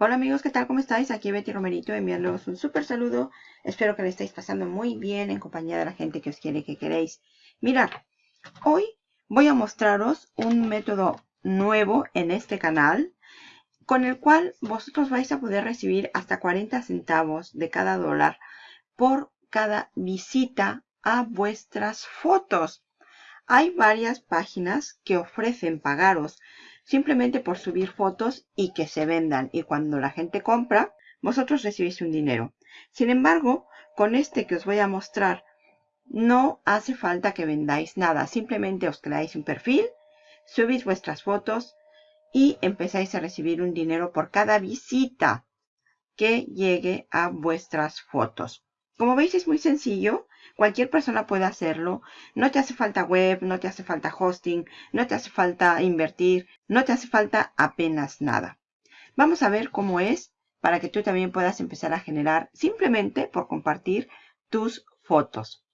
Hola amigos, ¿qué tal? ¿Cómo estáis? Aquí Betty Romerito enviándoos un súper saludo. Espero que le estéis pasando muy bien en compañía de la gente que os quiere que queréis. Mirad, hoy voy a mostraros un método nuevo en este canal con el cual vosotros vais a poder recibir hasta 40 centavos de cada dólar por cada visita a vuestras fotos. Hay varias páginas que ofrecen pagaros simplemente por subir fotos y que se vendan. Y cuando la gente compra, vosotros recibís un dinero. Sin embargo, con este que os voy a mostrar, no hace falta que vendáis nada. Simplemente os creáis un perfil, subís vuestras fotos y empezáis a recibir un dinero por cada visita que llegue a vuestras fotos. Como veis es muy sencillo, cualquier persona puede hacerlo. No te hace falta web, no te hace falta hosting, no te hace falta invertir, no te hace falta apenas nada. Vamos a ver cómo es para que tú también puedas empezar a generar simplemente por compartir tus fotos.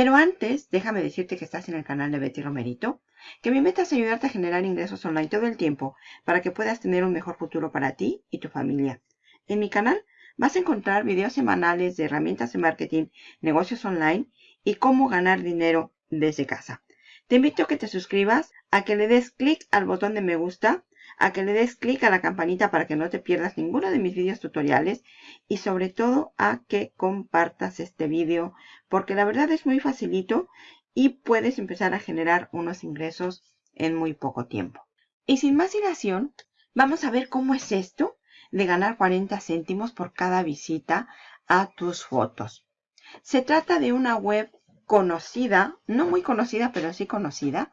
Pero antes, déjame decirte que estás en el canal de Betty Romerito que mi meta es ayudarte a generar ingresos online todo el tiempo para que puedas tener un mejor futuro para ti y tu familia. En mi canal vas a encontrar videos semanales de herramientas de marketing, negocios online y cómo ganar dinero desde casa. Te invito a que te suscribas, a que le des clic al botón de me gusta, a que le des clic a la campanita para que no te pierdas ninguno de mis videos tutoriales y sobre todo a que compartas este video porque la verdad es muy facilito y puedes empezar a generar unos ingresos en muy poco tiempo. Y sin más dilación, vamos a ver cómo es esto de ganar 40 céntimos por cada visita a tus fotos. Se trata de una web conocida, no muy conocida, pero sí conocida,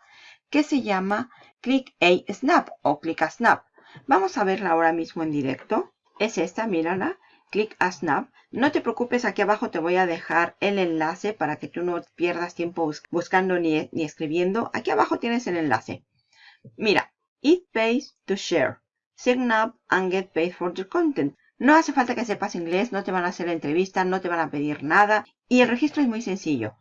que se llama Click a Snap o Click a Snap. Vamos a verla ahora mismo en directo. Es esta, mírala. Click a Snap. No te preocupes, aquí abajo te voy a dejar el enlace para que tú no pierdas tiempo buscando ni, ni escribiendo. Aquí abajo tienes el enlace. Mira, it pays to share. Sign up and get paid for your content. No hace falta que sepas inglés, no te van a hacer entrevista, no te van a pedir nada. Y el registro es muy sencillo.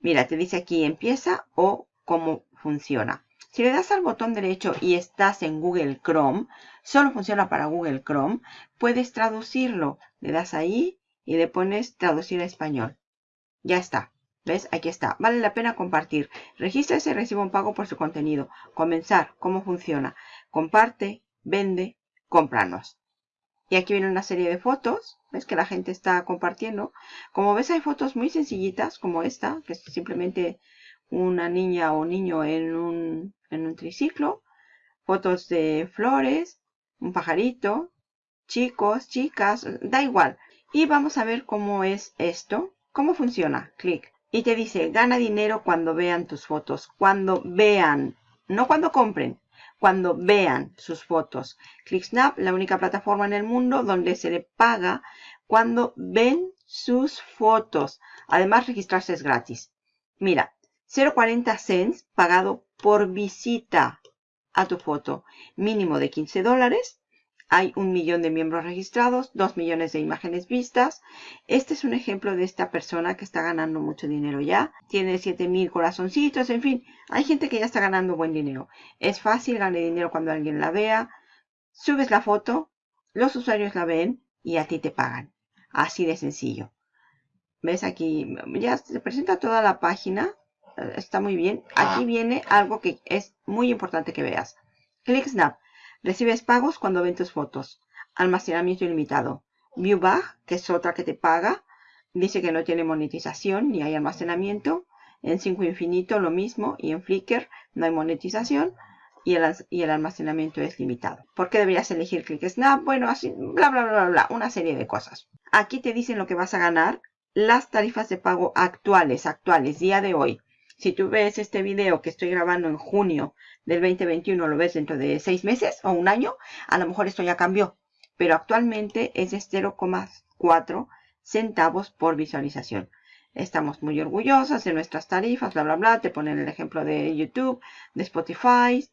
Mira, te dice aquí empieza o cómo funciona. Si le das al botón derecho y estás en Google Chrome, solo funciona para Google Chrome, puedes traducirlo. Le das ahí y le pones traducir a español. Ya está. ¿Ves? Aquí está. Vale la pena compartir. Regístrese y reciba un pago por su contenido. Comenzar. ¿Cómo funciona? Comparte, vende, cómpranos. Y aquí viene una serie de fotos. ¿Ves que la gente está compartiendo? Como ves hay fotos muy sencillitas como esta, que es simplemente una niña o niño en un, en un triciclo, fotos de flores, un pajarito, chicos, chicas, da igual. Y vamos a ver cómo es esto, cómo funciona. Clic. Y te dice, gana dinero cuando vean tus fotos. Cuando vean, no cuando compren, cuando vean sus fotos. ClickSnap, la única plataforma en el mundo donde se le paga cuando ven sus fotos. Además, registrarse es gratis. Mira, 0.40 cents pagado por visita a tu foto. Mínimo de 15 dólares. Hay un millón de miembros registrados, 2 millones de imágenes vistas. Este es un ejemplo de esta persona que está ganando mucho dinero ya. Tiene 7000 corazoncitos, en fin. Hay gente que ya está ganando buen dinero. Es fácil, ganar dinero cuando alguien la vea. Subes la foto, los usuarios la ven y a ti te pagan. Así de sencillo. ¿Ves aquí? Ya se presenta toda la página está muy bien. Aquí ah. viene algo que es muy importante que veas. ClickSnap. Recibes pagos cuando ven tus fotos. Almacenamiento ilimitado. ViewBag, que es otra que te paga. Dice que no tiene monetización ni hay almacenamiento. En 5 Infinito lo mismo. Y en Flickr no hay monetización. Y el, y el almacenamiento es limitado. ¿Por qué deberías elegir ClickSnap? Bueno, así, bla, bla, bla, bla, una serie de cosas. Aquí te dicen lo que vas a ganar. Las tarifas de pago actuales, actuales, día de hoy. Si tú ves este video que estoy grabando en junio del 2021, lo ves dentro de seis meses o un año, a lo mejor esto ya cambió. Pero actualmente es de 0,4 centavos por visualización. Estamos muy orgullosos de nuestras tarifas, bla, bla, bla. Te ponen el ejemplo de YouTube, de Spotify.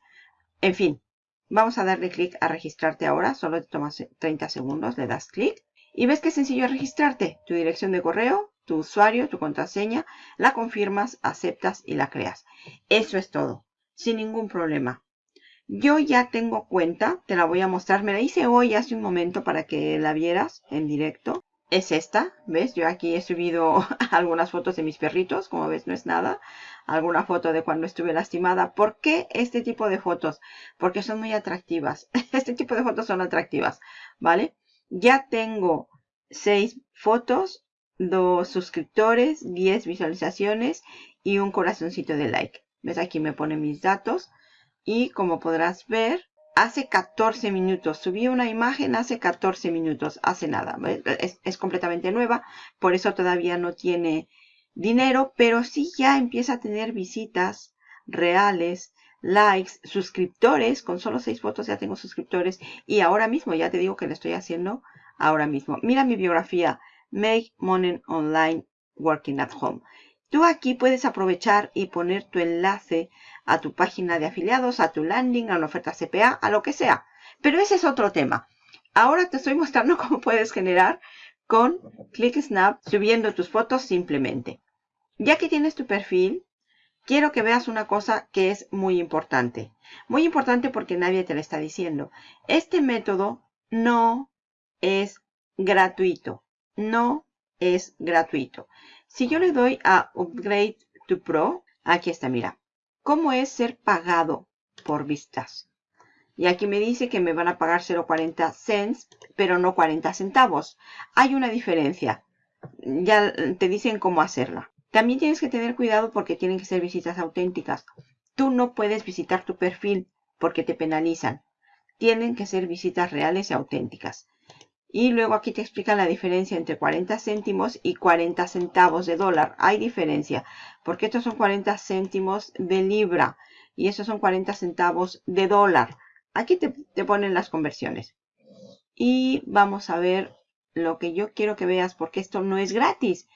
En fin, vamos a darle clic a registrarte ahora. Solo te tomas 30 segundos, le das clic. Y ves es sencillo registrarte. Tu dirección de correo, tu usuario, tu contraseña, la confirmas, aceptas y la creas. Eso es todo, sin ningún problema. Yo ya tengo cuenta, te la voy a mostrar. Me la hice hoy hace un momento para que la vieras en directo. Es esta, ¿ves? Yo aquí he subido algunas fotos de mis perritos, como ves no es nada. Alguna foto de cuando estuve lastimada. ¿Por qué este tipo de fotos? Porque son muy atractivas. Este tipo de fotos son atractivas, ¿vale? Ya tengo seis fotos, dos suscriptores, 10 visualizaciones y un corazoncito de like. ¿Ves? Aquí me pone mis datos. Y como podrás ver, hace 14 minutos. Subí una imagen hace 14 minutos. Hace nada. Es, completamente nueva. Por eso todavía no tiene dinero. Pero sí ya empieza a tener visitas reales, likes, suscriptores. Con solo 6 fotos ya tengo suscriptores. Y ahora mismo, ya te digo que lo estoy haciendo ahora mismo. Mira mi biografía. Make Money Online Working at Home. Tú aquí puedes aprovechar y poner tu enlace a tu página de afiliados, a tu landing, a una oferta CPA, a lo que sea. Pero ese es otro tema. Ahora te estoy mostrando cómo puedes generar con ClickSnap subiendo tus fotos simplemente. Ya que tienes tu perfil, quiero que veas una cosa que es muy importante. Muy importante porque nadie te lo está diciendo. Este método no es gratuito. No es gratuito. Si yo le doy a Upgrade to Pro, aquí está, mira. ¿Cómo es ser pagado por vistas? Y aquí me dice que me van a pagar 0.40 cents, pero no 40 centavos. Hay una diferencia. Ya te dicen cómo hacerla. También tienes que tener cuidado porque tienen que ser visitas auténticas. Tú no puedes visitar tu perfil porque te penalizan. Tienen que ser visitas reales y auténticas. Y luego aquí te explican la diferencia entre 40 céntimos y 40 centavos de dólar. Hay diferencia, porque estos son 40 céntimos de libra y estos son 40 centavos de dólar. Aquí te, te ponen las conversiones. Y vamos a ver lo que yo quiero que veas, porque esto no es gratis.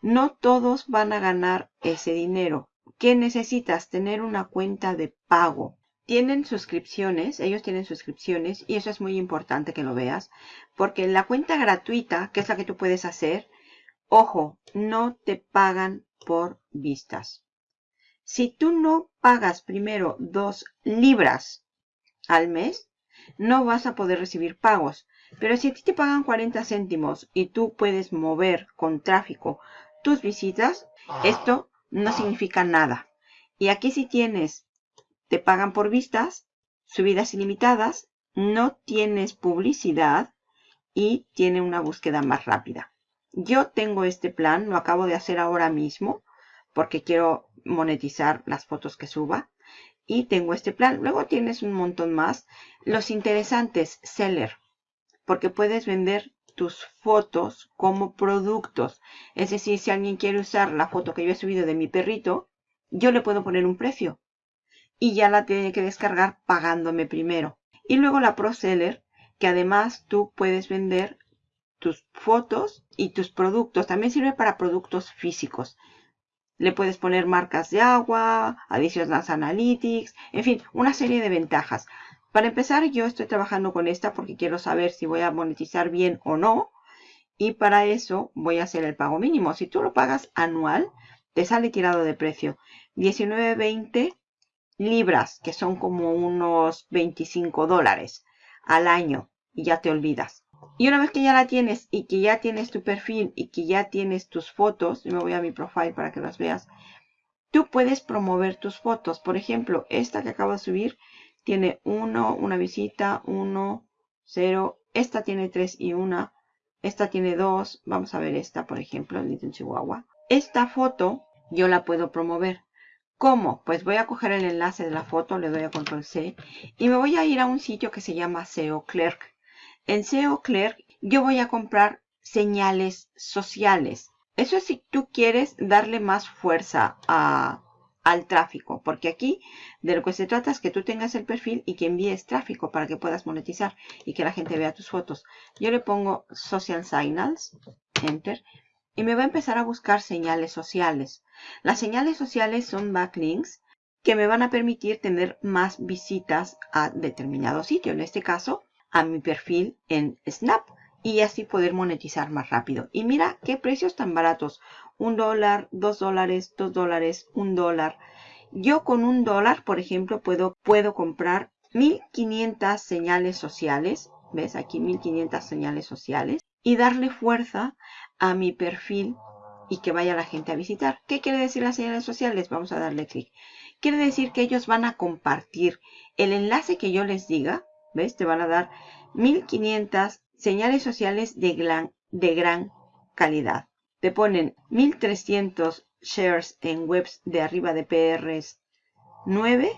No todos van a ganar ese dinero. ¿Qué necesitas? Tener una cuenta de pago tienen suscripciones, ellos tienen suscripciones y eso es muy importante que lo veas, porque en la cuenta gratuita, que es la que tú puedes hacer, ojo, no te pagan por vistas. Si tú no pagas primero dos libras al mes, no vas a poder recibir pagos. Pero si a ti te pagan 40 céntimos y tú puedes mover con tráfico tus visitas, esto no significa nada. Y aquí si tienes te pagan por vistas, subidas ilimitadas, no tienes publicidad y tiene una búsqueda más rápida. Yo tengo este plan, lo acabo de hacer ahora mismo porque quiero monetizar las fotos que suba y tengo este plan. Luego tienes un montón más. Los interesantes, seller, porque puedes vender tus fotos como productos. Es decir, si alguien quiere usar la foto que yo he subido de mi perrito, yo le puedo poner un precio y ya la tiene que descargar pagándome primero. Y luego la ProSeller, que además tú puedes vender tus fotos y tus productos. También sirve para productos físicos. Le puedes poner marcas de agua, las Analytics, en fin, una serie de ventajas. Para empezar, yo estoy trabajando con esta porque quiero saber si voy a monetizar bien o no. Y para eso voy a hacer el pago mínimo. Si tú lo pagas anual, te sale tirado de precio. 19.20 libras, que son como unos 25 dólares al año y ya te olvidas. Y una vez que ya la tienes y que ya tienes tu perfil y que ya tienes tus fotos, yo me voy a mi profile para que las veas, tú puedes promover tus fotos. Por ejemplo, esta que acabo de subir tiene uno, una visita, uno, cero. Esta tiene tres y una. Esta tiene dos. Vamos a ver esta, por ejemplo, en Chihuahua. Esta foto yo la puedo promover. ¿Cómo? Pues voy a coger el enlace de la foto, le doy a control C y me voy a ir a un sitio que se llama SEO Clerk. En SEO Clerk yo voy a comprar señales sociales. Eso es si tú quieres darle más fuerza al tráfico, porque aquí de lo que se trata es que tú tengas el perfil y que envíes tráfico para que puedas monetizar y que la gente vea tus fotos. Yo le pongo Social Signals, Enter, y me va a empezar a buscar señales sociales. Las señales sociales son backlinks que me van a permitir tener más visitas a determinado sitio. En este caso, a mi perfil en Snap. y así poder monetizar más rápido. Y mira qué precios tan baratos. Un dólar, dos dólares, dos dólares, un dólar. Yo con un dólar, por ejemplo, puedo, puedo comprar 1500 señales sociales. ¿Ves? Aquí 1500 señales sociales. Y darle fuerza a mi perfil y que vaya la gente a visitar. ¿Qué quiere decir las señales sociales? Vamos a darle clic. Quiere decir que ellos van a compartir el enlace que yo les diga. ¿Ves? Te van a dar 1500 señales sociales de gran, de gran calidad. Te ponen 1300 shares en webs de arriba de PRs 9.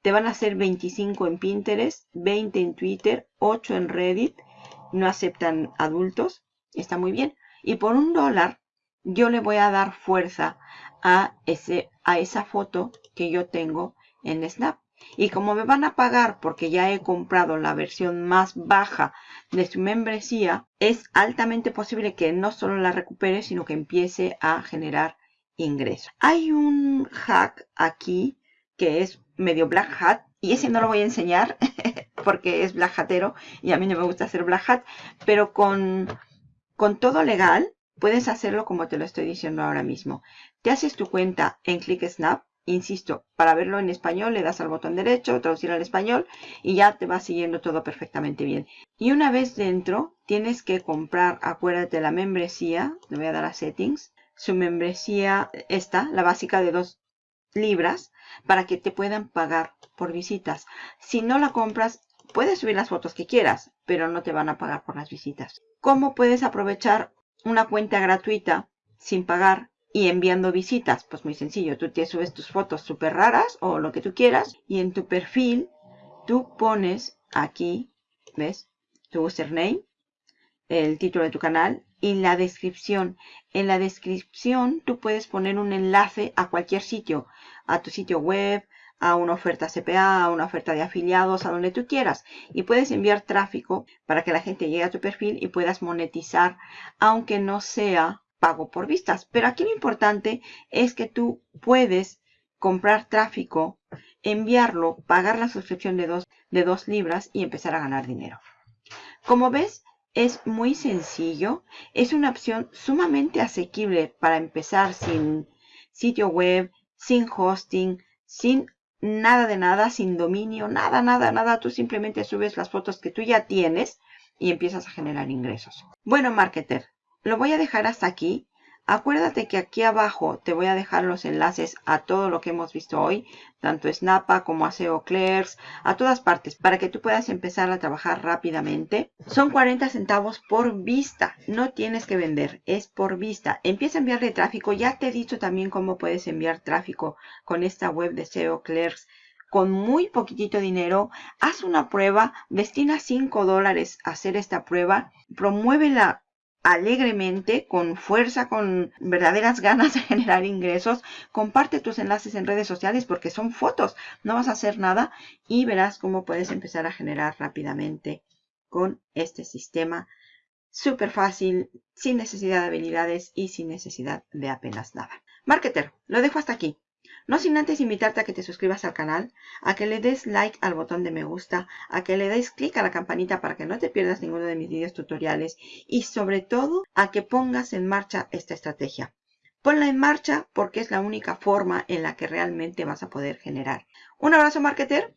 te van a hacer 25 en Pinterest, 20 en Twitter, 8 en Reddit. No aceptan adultos. Está muy bien. Y por un dólar yo le voy a dar fuerza a, ese, a esa foto que yo tengo en Snap. Y como me van a pagar porque ya he comprado la versión más baja de su membresía, es altamente posible que no solo la recupere, sino que empiece a generar ingresos. Hay un hack aquí que es medio black hat y ese no lo voy a enseñar porque es black hatero y a mí no me gusta hacer black hat, pero con, con todo legal puedes hacerlo como te lo estoy diciendo ahora mismo. Te haces tu cuenta en ClickSnap Insisto, para verlo en español le das al botón derecho, traducir al español y ya te va siguiendo todo perfectamente bien. Y una vez dentro tienes que comprar, acuérdate, la membresía, le voy a dar a settings, su membresía esta, la básica de 2 libras, para que te puedan pagar por visitas. Si no la compras, puedes subir las fotos que quieras, pero no te van a pagar por las visitas. ¿Cómo puedes aprovechar una cuenta gratuita sin pagar y enviando visitas. Pues muy sencillo, tú te subes tus fotos súper raras o lo que tú quieras y en tu perfil tú pones aquí, ¿ves? Tu username, el título de tu canal y la descripción. En la descripción tú puedes poner un enlace a cualquier sitio, a tu sitio web, a una oferta CPA, a una oferta de afiliados, a donde tú quieras. Y puedes enviar tráfico para que la gente llegue a tu perfil y puedas monetizar, aunque no sea pago por vistas. Pero aquí lo importante es que tú puedes comprar tráfico, enviarlo, pagar la suscripción de dos, de dos libras y empezar a ganar dinero. Como ves, es muy sencillo. Es una opción sumamente asequible para empezar sin sitio web, sin hosting, sin nada de nada, sin dominio, nada, nada, nada. Tú simplemente subes las fotos que tú ya tienes y empiezas a generar ingresos. Bueno, marketer, lo voy a dejar hasta aquí. Acuérdate que aquí abajo te voy a dejar los enlaces a todo lo que hemos visto hoy, tanto Snapa como a SEO Clerks, a todas partes, para que tú puedas empezar a trabajar rápidamente. Son 40 centavos por vista, no tienes que vender, es por vista. Empieza a enviarle tráfico, ya te he dicho también cómo puedes enviar tráfico con esta web de SEO Clerks con muy poquitito dinero, haz una prueba, destina 5 dólares a hacer esta prueba, promuévela alegremente, con fuerza, con verdaderas ganas de generar ingresos. Comparte tus enlaces en redes sociales porque son fotos, no vas a hacer nada y verás cómo puedes empezar a generar rápidamente con este sistema súper fácil, sin necesidad de habilidades y sin necesidad de apenas nada. Marketer, lo dejo hasta aquí. No sin antes invitarte a que te suscribas al canal, a que le des like al botón de me gusta, a que le des clic a la campanita para que no te pierdas ninguno de mis videos tutoriales y sobre todo a que pongas en marcha esta estrategia. Ponla en marcha porque es la única forma en la que realmente vas a poder generar. Un abrazo marketer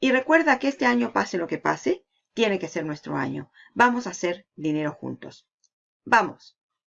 y recuerda que este año pase lo que pase, tiene que ser nuestro año. Vamos a hacer dinero juntos. ¡Vamos!